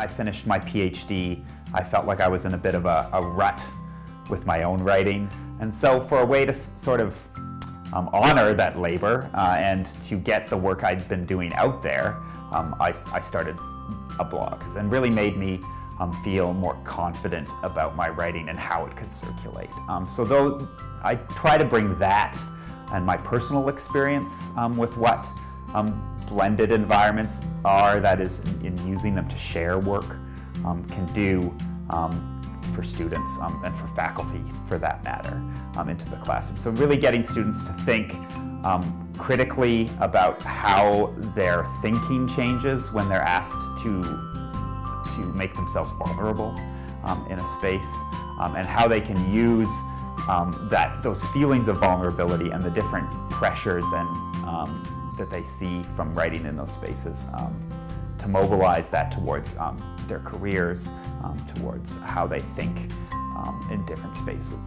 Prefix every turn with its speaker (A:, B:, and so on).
A: I finished my PhD, I felt like I was in a bit of a, a rut with my own writing. And so for a way to sort of um, honor that labor uh, and to get the work I'd been doing out there, um, I, I, started a blog and really made me um, feel more confident about my writing and how it could circulate. Um, so though I try to bring that and my personal experience um, with what um, blended environments are, that is in, in using them to share work, can do for students um, and for faculty, for that matter, um, into the classroom. So really getting students to think um, critically about how their thinking changes when they're asked to, to make themselves vulnerable um, in a space um, and how they can use um, that, those feelings of vulnerability and the different pressures and, that they see from writing in those spaces to mobilize that towards um, their careers, um, towards how they think um, in different spaces.